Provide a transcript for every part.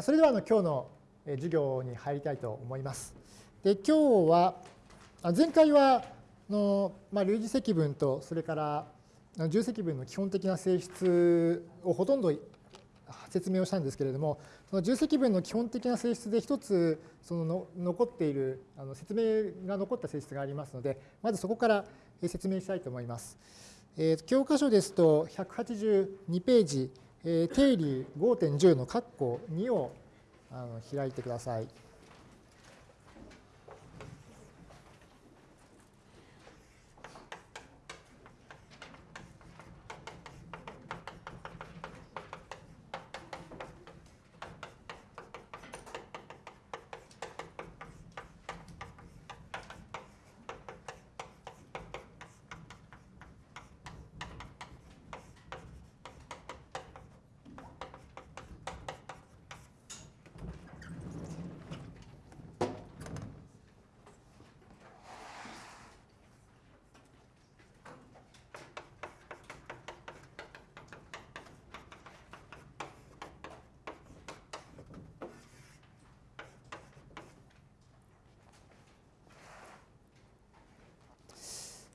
それではあの今日の授業に入りたいと思います。で今日は前回はの、まあ、類似積分とそれから重積分の基本的な性質をほとんど説明をしたんですけれどもその重積分の基本的な性質で一つそのの残っているあの説明が残った性質がありますのでまずそこから説明したいと思います。えー、教科書ですと182ページ定理5.10の括弧2を開いてください。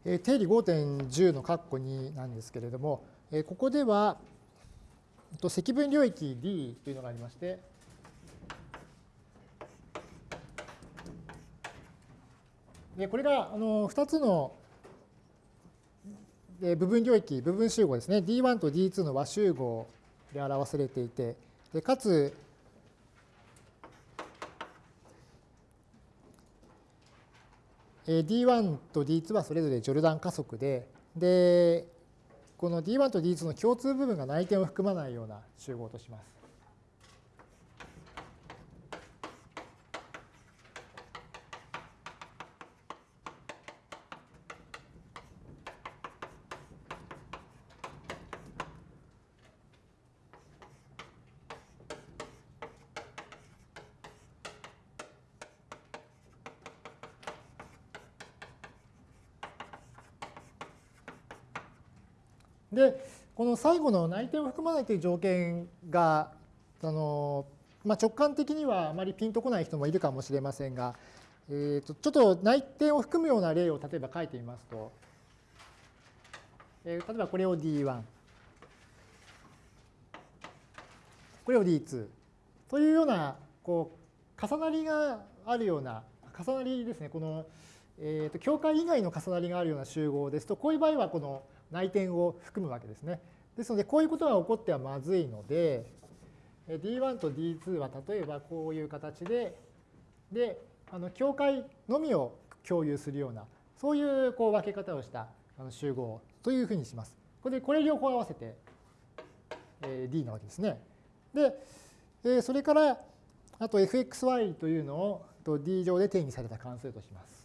定理5.10の括弧2なんですけれども、ここでは積分領域 D というのがありまして、でこれがあの2つの部分領域、部分集合ですね、D1 と D2 の和集合で表されていて、でかつ D1 と D2 はそれぞれジョルダン加速で、で、この D1 と D2 の共通部分が内転を含まないような集合とします。で、この最後の内定を含まないという条件が、あのまあ、直感的にはあまりピンとこない人もいるかもしれませんが、えー、とちょっと内定を含むような例を例えば書いてみますと、えー、例えばこれを D1、これを D2 というようなこう重なりがあるような、重なりですね、この、えー、と境界以外の重なりがあるような集合ですと、こういう場合はこの内点を含むわけですね。ですので、こういうことが起こってはまずいので、D1 と D2 は例えばこういう形で、で、あの境界のみを共有するような、そういうこう分け方をした集合というふうにします。これで、これ両方合わせて D なわけですね。で、それから、あと fxy というのを D 上で定義された関数とします。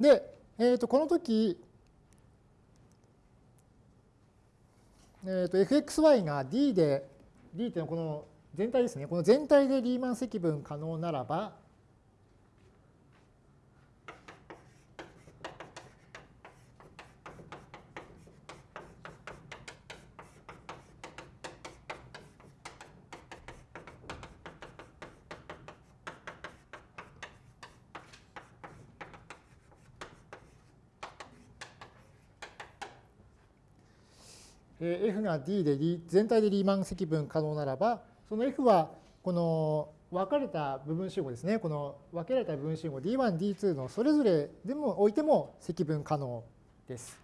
で、えー、とこの時、えー、と fxy が d で、d っていうのはこの全体ですね。この全体でリーマン積分可能ならば、が D で全体でリーマン積分可能ならば、その F はこの分かれた部分集合ですね。この分けられた部分集合 D1、D2 のそれぞれでも置いても積分可能です。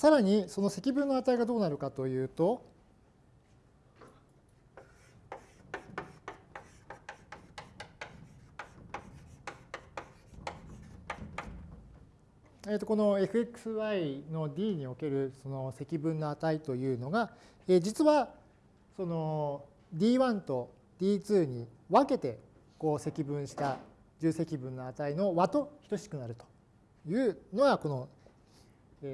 さらにその積分の値がどうなるかというと、えー、とこの fxy の d におけるその積分の値というのが、えー、実はその d1 と d2 に分けてこう積分した重積分の値の和と等しくなるというのがこの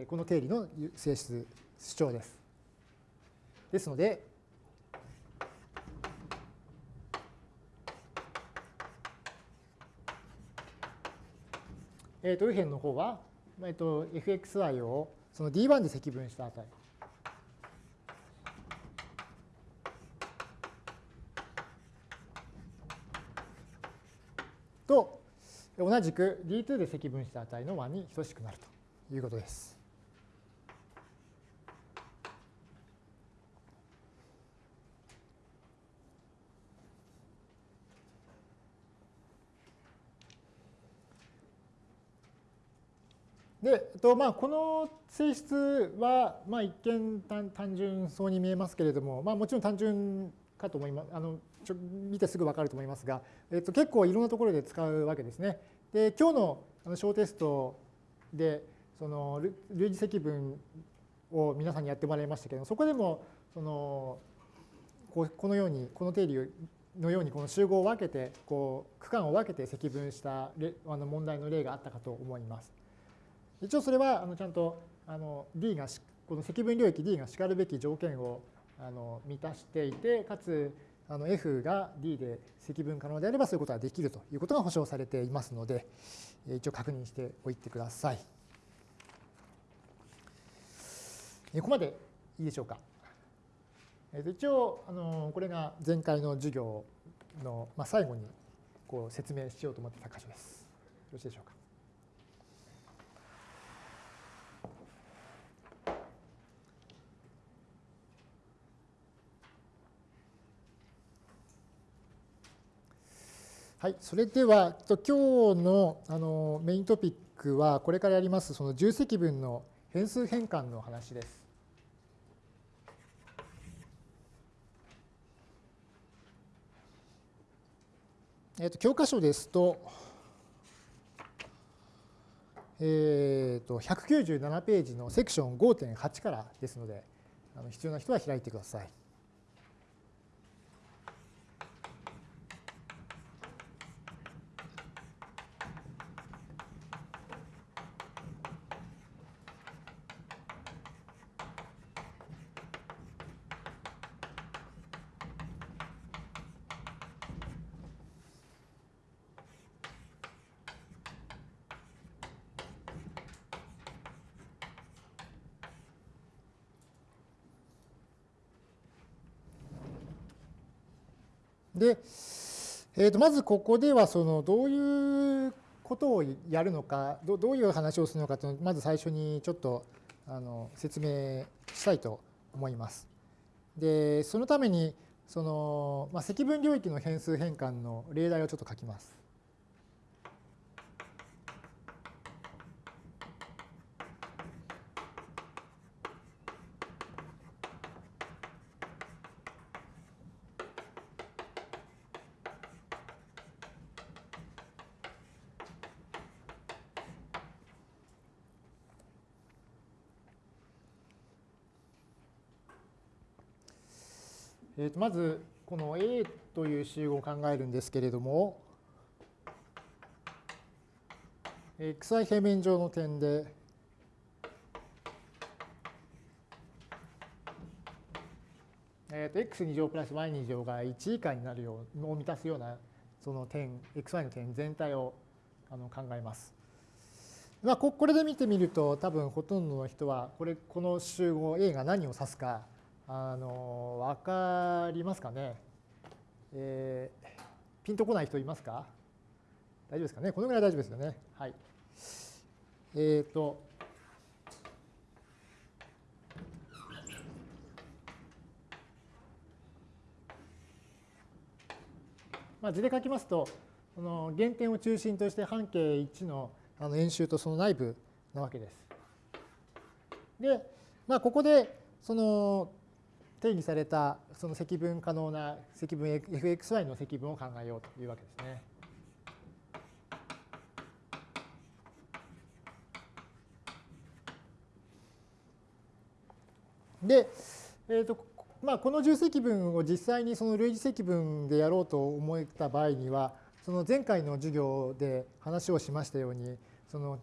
この定理の性質主張です。ですので、えー、と右辺の方は、えー、と fxy をその d1 で積分した値。と同じく D2 で積分した値の和に等しくなるということです。で、えっとまあ、この性質は、まあ、一見単純そうに見えますけれども、まあ、もちろん単純かと思います。あのちょ見てすぐ分かると思いますが、えっと、結構いろんなところで使うわけですね。で今日の小テストでその類似積分を皆さんにやってもらいましたけどそこでもそのここのようにこの定理のようにこの集合を分けてこう区間を分けて積分したあの問題の例があったかと思います。一応それはあのちゃんとあの D がこの積分領域 D がしかるべき条件をあの満たしていてかつあの F が D で積分可能であればそういうことができるということが保証されていますので、一応確認しておいてください。ここまでいいでしょうか。一応、あのこれが前回の授業の最後にこう説明しようと思ってた箇所です。よろしいでしょうか。はい、それでは今日のあのメイントピックはこれからやりますその重積分の変数変換の話です。えっと教科書ですと、えー、と197ページのセクション5.8からですのであの必要な人は開いてください。えー、とまずここではそのどういうことをやるのかどどういう話をするのかというのをまず最初にちょっとあの説明したいと思います。でそのためにその、まあ、積分領域の変数変換の例題をちょっと書きます。えー、とまずこの A という集合を考えるんですけれども xi 平面上の点でえー、と x2 乗プラス y2 乗が1以下になるようを満たすようなその点 xy の点全体をあの考えます。まあ、これで見てみると多分ほとんどの人はこれこの集合 A が何を指すかあの分かりますかね、えー、ピンとこない人いますか？大丈夫ですかね？このぐらい大丈夫ですよね？はい。えっ、ー、と、まあ、図で書きますと、その原点を中心として半径1のあの円周とその内部なわけです。で、まあ、ここでその定義されたその積分可能な積分 fxy の積分を考えようというわけですね。で、えーとまあ、この重積分を実際にその類似積分でやろうと思った場合にはその前回の授業で話をしましたようにその、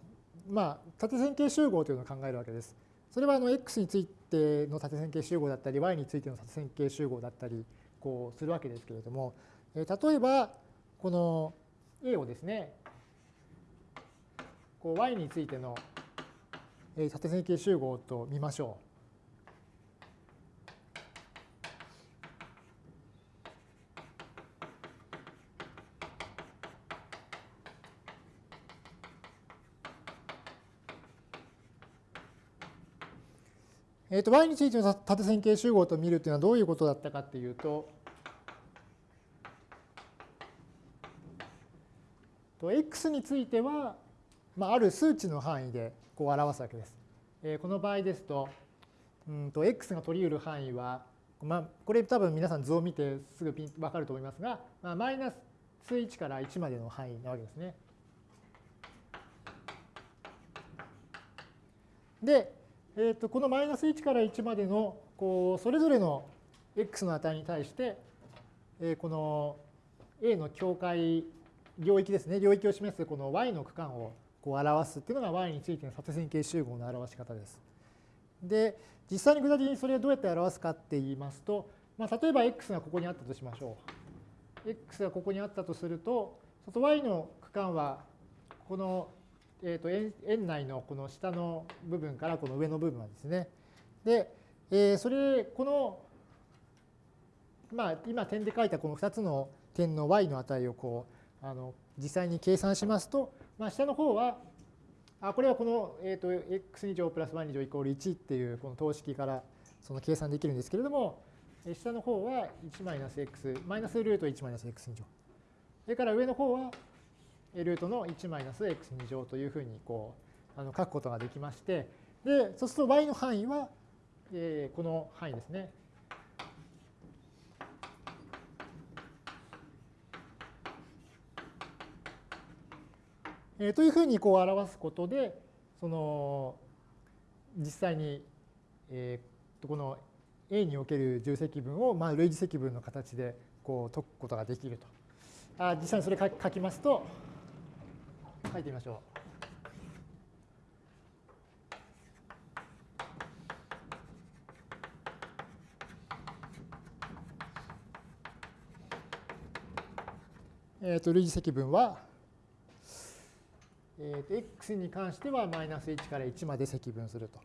まあ、縦線形集合というのを考えるわけです。それはあの x についての縦線形集合だったり、y についての縦線形集合だったりこうするわけですけれども、え例えば、この a をですね、こう y についての縦線形集合と見ましょう。えー、と y についての縦線形集合と見るというのはどういうことだったかっていうと、x については、まあ、ある数値の範囲でこう表すわけです。えー、この場合ですと、うんと x が取り得る範囲は、まあ、これ多分皆さん図を見てすぐピン分かると思いますが、まあ、マイナス数1から1までの範囲なわけですね。で、えー、とこのマイナス1から1までのこうそれぞれの x の値に対して、えー、この A の境界領域ですね領域を示すこの y の区間をこう表すっていうのが y についての縦線形集合の表し方です。で実際に具体的にそれをどうやって表すかって言いますと、まあ、例えば x がここにあったとしましょう。x がここにあったとすると、外 y の区間はこのえーと、円内のこの下の部分からこの上の部分はですね。で、えー、それ、この、まあ、今点で書いたこの2つの点の y の値をこうあの実際に計算しますと、まあ、下の方は、あこれはこの、えーと、x2 乗プラス y2 乗イコール1っていうこの等式からその計算できるんですけれども、下の方は1マイナス x、マイナスルート1マイナス x2 乗。それから上の方はルートの1マイナス x2 乗というふうにこうあの書くことができまして、で、そうすると y の範囲は、えー、この範囲ですね。えー、というふうにこう表すことで、その実際に、えー、この A における重積分をまあ類似積分の形でこう解くことができると。あ実際にそれ書きますと、書いてみましょう。えー、と類似積分は、えー、と x に関してはマイナス1から1まで積分すると。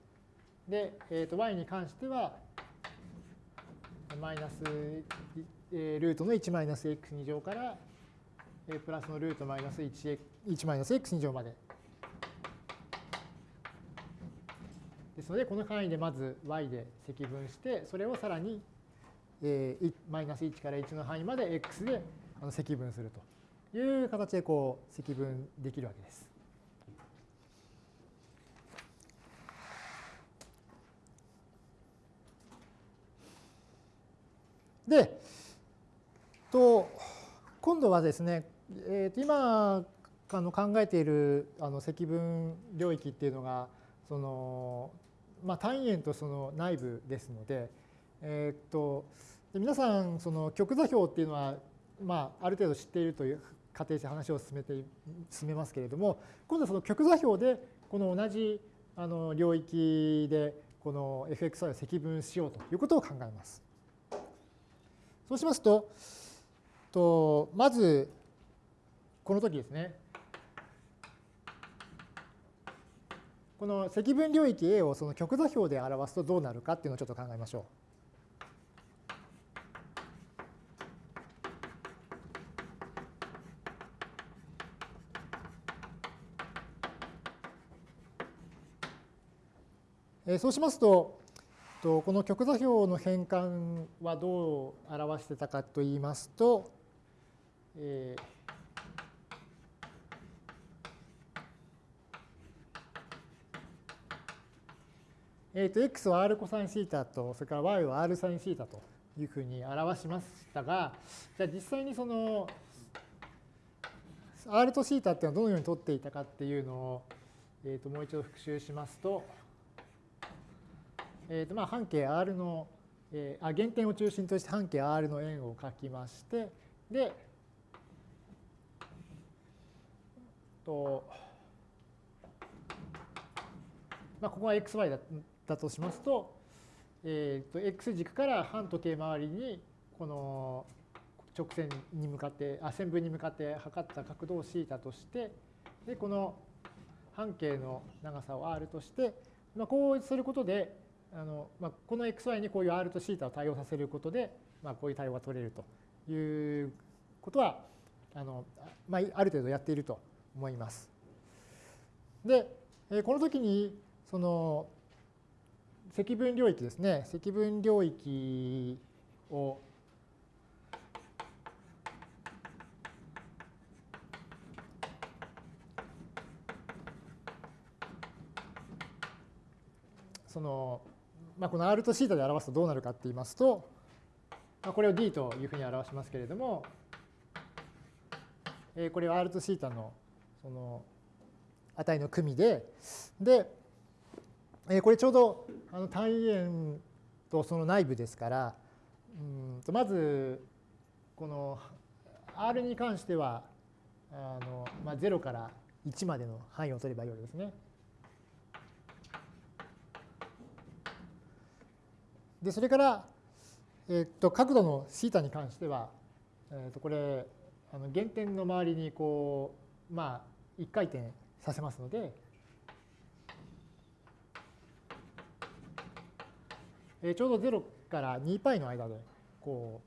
で、えー、と y に関してはマイナス、えー、ルートの1マイナス x2 乗からプラスのルートマイナス 1, 1マイナス x2 乗まで。ですので、この範囲でまず y で積分して、それをさらに、マイナス1から1の範囲まで x で積分するという形でこう積分できるわけです。で、と今度はですね、えー、と今あの考えているあの積分領域っていうのがその、まあ、単位円とその内部ですので、えー、と皆さんその極座標っていうのは、まあ、ある程度知っているという仮定して話を進めて進めますけれども今度はその極座標でこの同じあの領域でこの fxy を積分しようということを考えます。そうしますととまずこの時ですね。この積分領域 A をその極座標で表すとどうなるかっていうのをちょっと考えましょう。そうしますと、この極座標の変換はどう表してたかといいますと、えーえー、と x は r コサインシータと、それから y は r サインシータというふうに表しましたが、じゃあ実際にその r とシータっていうのはどのように取っていたかっていうのを、えー、ともう一度復習しますと、えー、とまあ半径 R の、えー、あ原点を中心として半径 R の円を書きましてでとまあ、ここが xy だだとしますと,、えー、と x 軸から半時計回りにこの直線に向かってあ線分に向かって測った角度を θ としてでこの半径の長さを r として、まあ、こうすることであの、まあ、この xy にこういう r と θ を対応させることで、まあ、こういう対応が取れるということはあの、まあ、ある程度やっていると思います。でこの時にその積分領域ですね。積分領域をその、まあ、この r と θ で表すとどうなるかって言いますと、まあ、これを d というふうに表しますけれども、えこれは r と θ のその値の組で、で、えこれちょうどあの単位円とその内部ですから、うんとまずこの R に関してはあの、まあ、0から1までの範囲を取ればよいわけですね。でそれから、えっと角度の θ に関しては、えっとこれあの原点の周りにこうまあ1回転させますので、えちょうど0から 2π の間でこ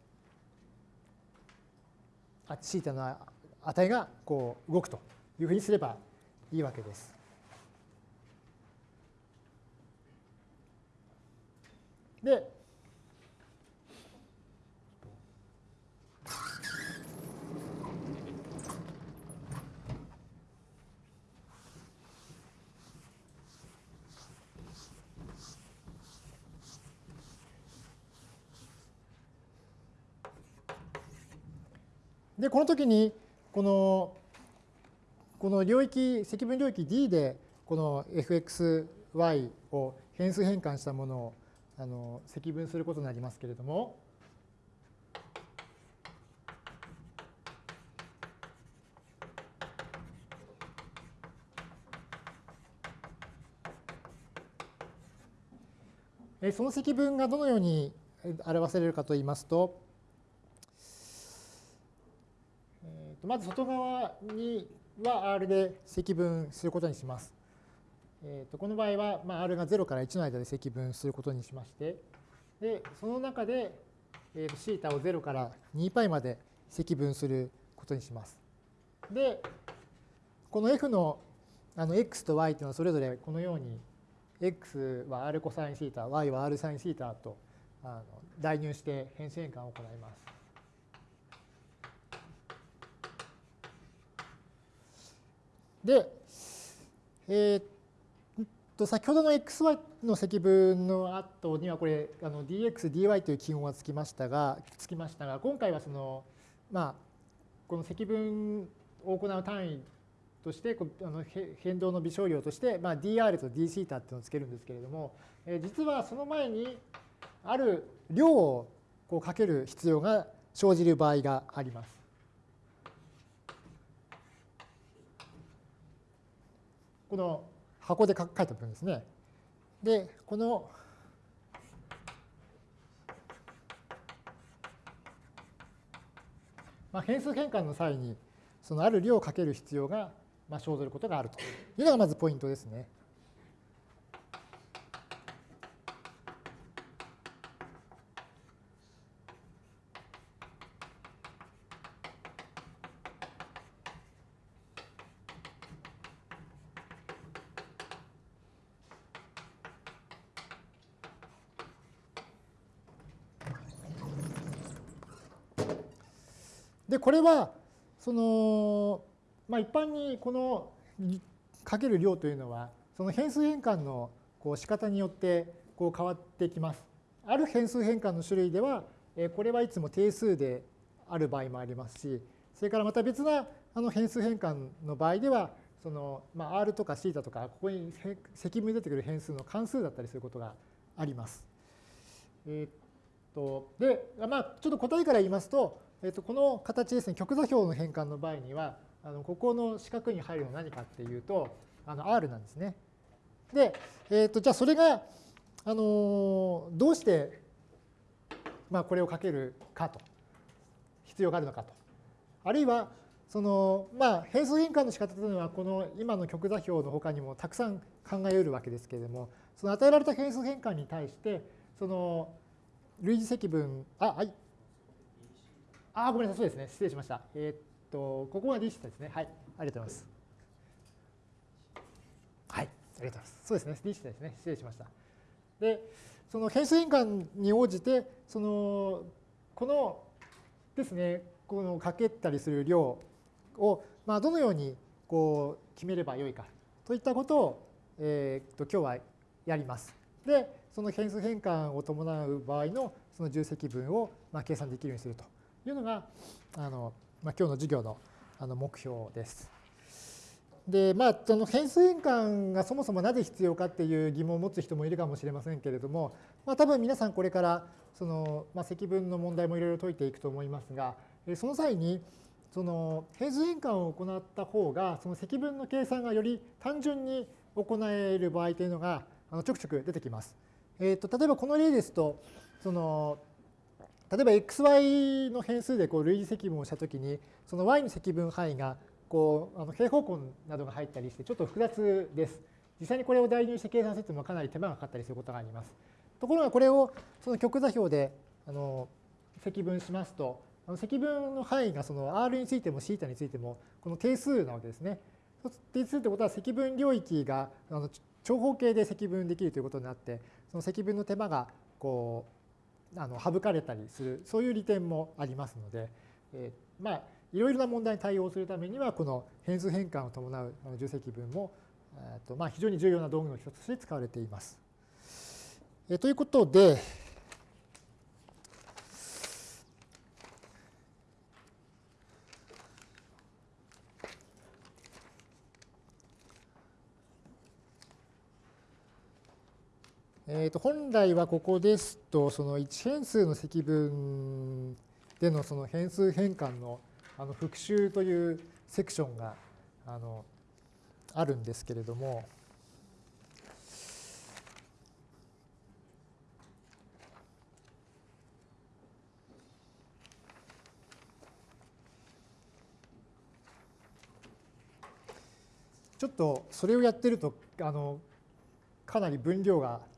うあ θ の値がこう動くというふうにすればいいわけです。で、で、この時に、この、この領域、積分領域 D で、この fxy を変数変換したものをあの積分することになりますけれども、その積分がどのように表されるかといいますと、まず外側には R で積分することにします。えー、とこの場合は、まあ、R が0から1の間で積分することにしまして、でその中で、え、シータを0から 2π まで積分することにします。で、この f のあの x と y というのはそれぞれこのように x は r コサインシータ、y は r サインシータとあの代入して変数変換を行います。で、えー、と先ほどの xy の積分の後にはこれあの dx、dy という記号がつきましたが、つきましたが、今回はその、まあ、この積分を行う単位として、あの変動の微小量として、まあ、dr と dθ っていうのをつけるんですけれども、えー、実はその前にある量をこうかける必要が生じる場合があります。この箱で書いた部分ですね。で、このまあ、変数変換の際にそのある量をかける必要がまあ生ずることがあるというのがまずポイントですね。で、これは、その、まあ、一般にこのかける量というのは、その変数変換のこう仕方によってこう変わってきます。ある変数変換の種類では、これはいつも定数である場合もありますし、それからまた別なあの変数変換の場合では、そのまあ、R とか θ とか、ここに積分に出てくる変数の関数だったりすることがあります。えー、っとで、まあ、ちょっと答えから言いますと、え、っとこの形ですね、極座標の変換の場合には、あのここの四角に入るのは何かっていうと、あの R なんですね。で、えー、とじゃあそれが、あのどうして、まあ、これをかけるかと、必要があるのかと。あるいは、そのまあ、変数変換の仕方というのは、この今の極座標の他にもたくさん考えうるわけですけれども、その与えられた変数変換に対して、その類似積分、あ、はい。あ、ごめんなさい、そうですね。失礼しました。えー、っと、ここが D シですね。はい。ありがとうございます。はい。ありがとうございます。そうですね。D ですね。失礼しました。で、その変数変換に応じて、その、このですね、このかけたりする量を、まあ、どのようにこう決めればよいかといったことを、えー、と今日はやります。で、その変数変換を伴う場合のその重積分をまあ計算できるようにするというのが、あのまあ、今日の授業のあの目標です。で、まあ、その変数変換がそもそもなぜ必要かっていう疑問を持つ人もいるかもしれませんけれども、まあ、多分皆さんこれからその、まあ、積分の問題もいろいろ解いていくと思いますが、その際にその変数変換を行った方がその積分の計算がより単純に行える場合というのがちょくちょく出てきます。えーと、例えばこの例ですとその例えば xy の変数でこう類似積分をしたときにその y の積分範囲がこうあの平方根などが入ったりしてちょっと複雑です。実際にこれを代入して計算するとかなり手間がかかったりすることがあります。ところがこれをその極座標であの積分しますとあの積分の範囲がその r についても θ についてもこの定数なわけですね。定数ってことは積分領域があの長方形で積分できるということになってその積分の手間がこうあの省かれたりするそういう利点もありますので、え、まあいろいろな問題に対応するためにはこの変数変換を伴う重積分も、えーとまあ、非常に重要な道具の一つとして使われています。え、ということで、えー、と本来はここですと、その1変数の積分でのその変数変換のあの復習というセクションがあのあるんですけれども、ちょっとそれをやってるとあのかなり分量が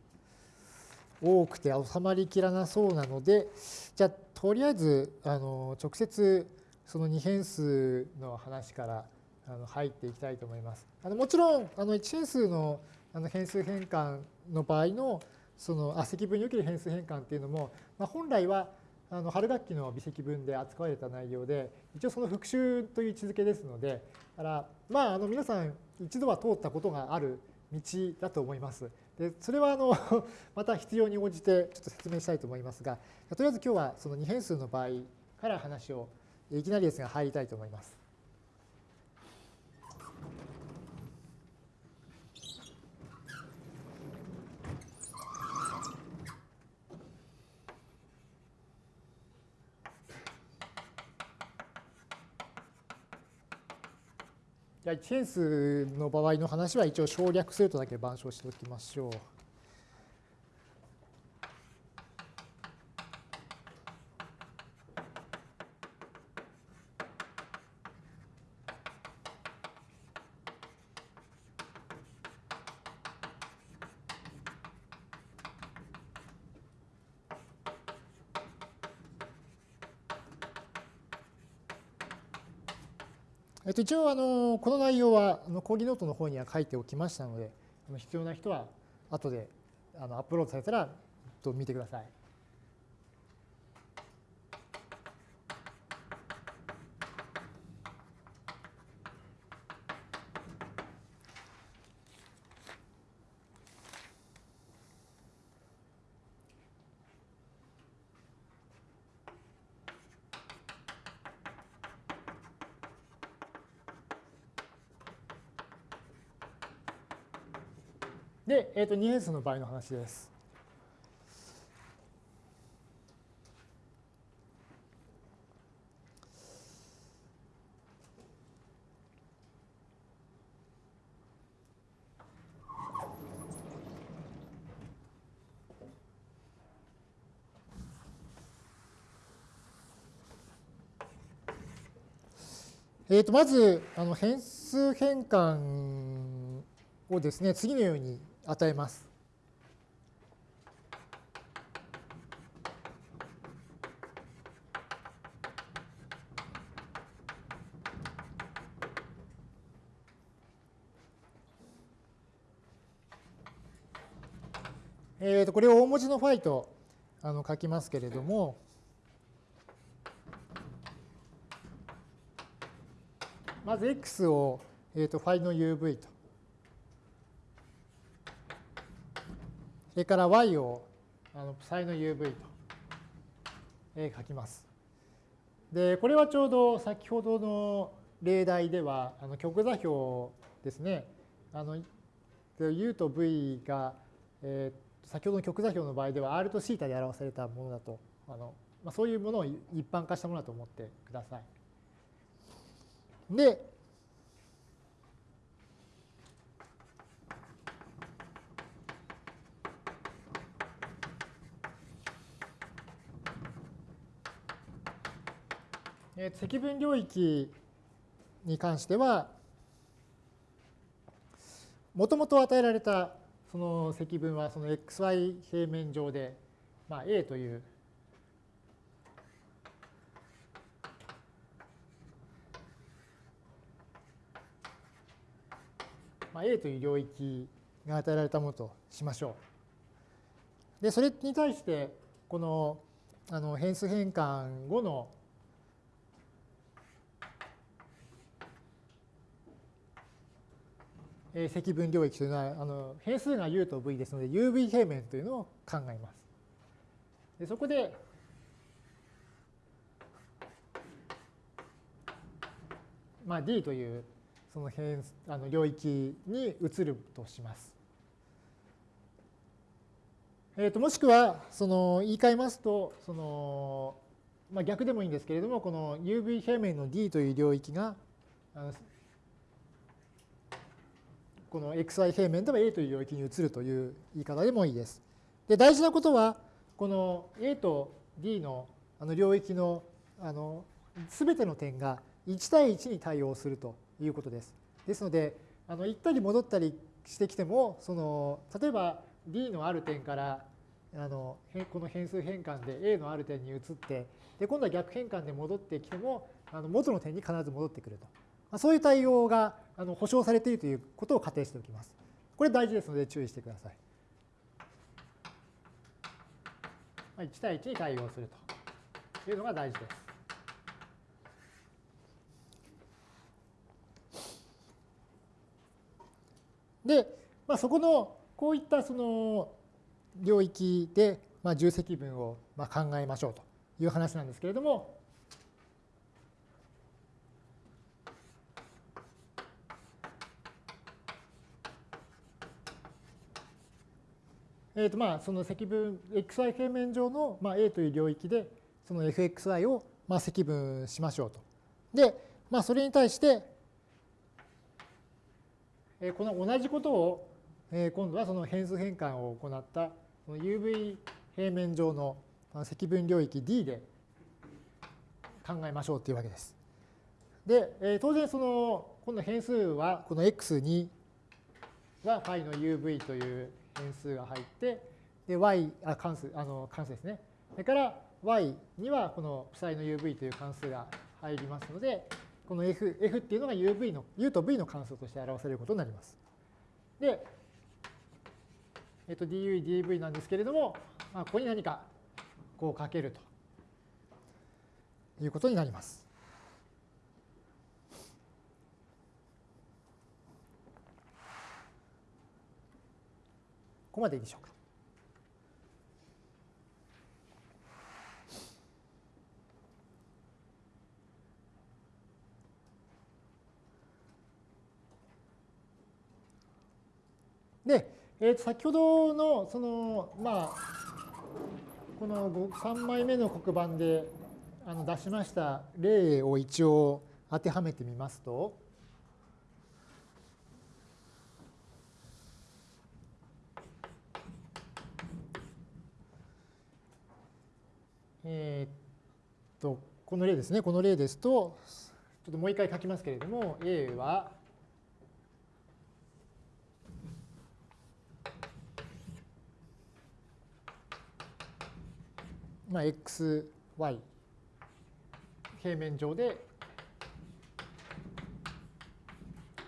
多くて収まりきらなそうなので、じゃあとりあえずあの直接その2変数の話からあの入っていきたいと思います。あのもちろんあの1変数のあの変数変換の場合のそのあ積分における変数変換っていうのも、まあ、本来はあの春学期の微積分で扱われた内容で一応その復習という位置づけですのでだからまああの皆さん一度は通ったことがある道だと思います。でそれはあの また必要に応じてちょっと説明したいと思いますが、とりあえず今日はその2変数の場合から話をいきなりですが入りたいと思います。じゃあ1変数の場合の話は一応省略するとだけ板書しておきましょう。一応あのこの内容はあの講義ノートの方には書いておきましたので必要な人は後であのアップロードされたら見てください。で、えー、と2変数の場合の話です。えー、とまずあの変数変換をですね次のように与えます。えー、とこれを大文字のファイとあの書きますけれども、まず x を、えー、とファイの uv と。それから y をあの ψ の uv と、書きます。で、これはちょうど先ほどの例題では、あの極座標ですね。あの u と v が、えー、先ほどの極座標の場合では r と θ で表されたものだとあの、まあ、そういうものを一般化したものだと思ってください。で、積分領域に関しては、もともと与えられたその積分はその xy 平面上で、まあ、A というまあ、A という領域が与えられたものとしましょう。で、それに対して、このあの変数変換後の積分領域というのはあの変数が u と v ですので uv 平面というのを考えます。でそこでまあ、D というその変あの領域に移るとします。えー、ともしくはその言い換えますとその、まあ、逆でもいいんですけれどもこの UV 平面の D という領域がこの xy 平面では A という領域に移るという言い方でもいいです。で大事なことはこの A と D のあの領域のあの全ての点が1対1に対応するということです。ですのであの行ったり戻ったりしてきてもその例えば D のある点からあのこの変数変換で A のある点に移ってで今度は逆変換で戻ってきてもあの元の点に必ず戻ってくると。まあ、そういう対応があの保証されているということを仮定しておきます。これ大事ですので注意してください。まあ、1対1に対応するというのが大事です。で、まあ、そこのこういったその領域で、まあ、重積分をまあ考えましょうという話なんですけれども、えー、とまあその積分 xy 平面上のまあ A という領域でその fxy をまあ積分しましょうと。で、まあ、それに対して、えー、この同じことを、えー、今度はその変数変換を行ったその UV 平面上の積分領域 D で考えましょうというわけです。で、えー、当然その今度変数はこの x2 は φ の UV という変数が入って、で、y、あ、関数、あの、関数ですね。それから、y にはこの ψ の uv という関数が入りますので、この f, f っていうのが uv の、u と v の関数として表されることになります。で、えっと、du、dv なんですけれども、まあ、ここに何かこうかけるということになります。ここまでいいでしょうか。で、えー、と先ほどのそのまあこの3枚目の黒板であの出しました例を一応当てはめてみますとえー、っと、この例ですね。この例ですと、ちょっともう一回書きますけれども、A は、まあ、x、y、平面上で、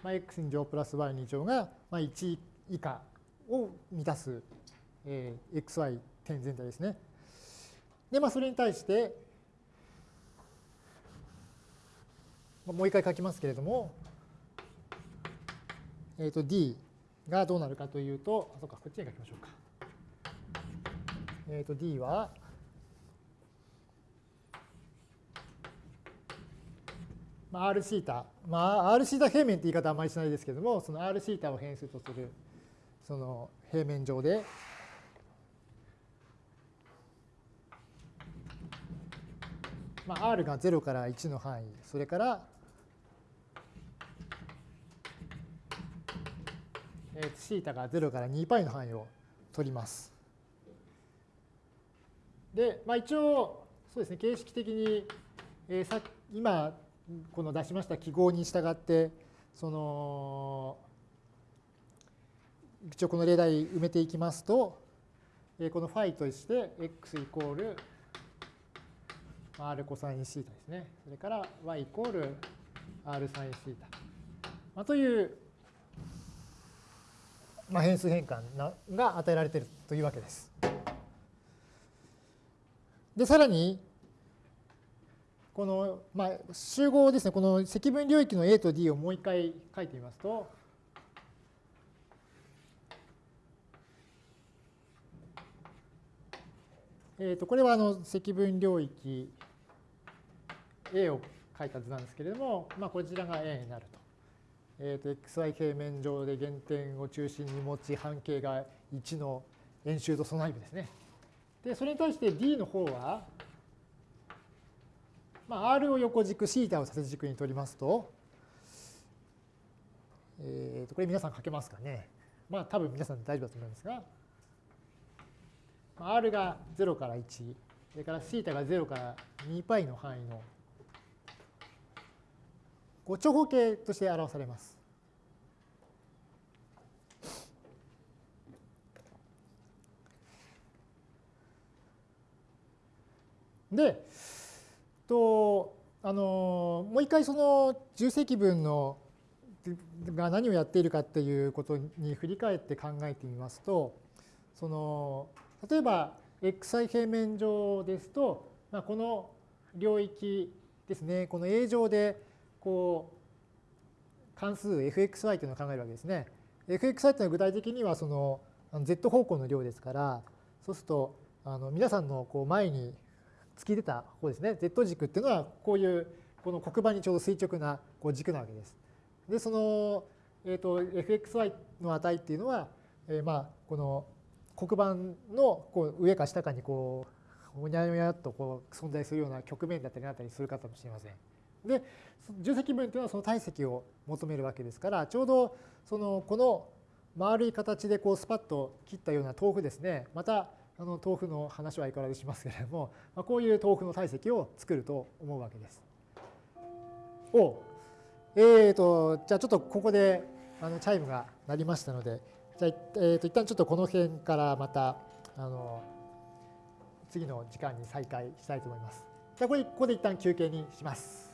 まあ、x 2乗プラス y 2乗が、まあ、1以下を満たす、えー、xy 点全体ですね。で、まあ、それに対して、もう一回書きますけれども、えっ、ー、と d がどうなるかというと、あ、そうか、こっちに書きましょうか。えっ、ー、と d は、まあ、r シータ、まあ、r シータ平面って言い方はあまりしないですけども、その r シータを変数とするその平面上で、まあ、r が0から1の範囲、それから、えー、シータが0から2 π の範囲を取ります。で、まあ、一応、そうですね、形式的に、えー、さ今、この出しました記号に従って、その、一応この例題埋めていきますと、このファイとして x イコール r コサインシータですね。それから y イコール r サインシータ。まあ、という、まあ、変数変換が与えられているというわけです。で、さらに、この、まあ、集合ですね、この積分領域の A と D をもう一回書いてみますと、えー、とこれはあの積分領域 A を書いた図なんですけれども、まあ、こちらが A になると。えー、と xy 平面上で原点を中心に持ち半径が1の円周とその内部ですね。で、それに対して D の方は、まあ、R を横軸、θ を縦軸に取りますと、えー、とこれ皆さん書けますかね。まあ多分皆さん大丈夫だと思いますが、R が0から1、それから θ が0から 2π の範囲の 長方形として表されます。で、とあのもう一回その重積分のが何をやっているかっていうことに振り返って考えてみますとその例えば xi 平面上ですと、まあ、この領域ですねこの A 上でこう関数 fxy というのを考えるわけですね。fxy というのは具体的にはその z 方向の量ですからそうするとあの皆さんのこう前に突き出た方ですね z 軸っていうのはこういうこの黒板にちょうど垂直なこう軸なわけです。でその、えーと、fxy の値っていうのは、えー、まあこの黒板のこう上か下かにこうおにゃおにゃっとこう存在するような局面だったりなったりするかもしれません。で重積分というのはその体積を求めるわけですからちょうどそのこの丸い形でこうスパッと切ったような豆腐ですねまたあの豆腐の話はいくらでしますけれども、まあ、こういう豆腐の体積を作ると思うわけです。おえーとじゃあちょっとここであのチャイムが鳴りましたのでじゃあ、えー、と一旦ちょっとこの辺からまたあの次の時間に再開したいと思います。じゃあこれここで一旦休憩にします。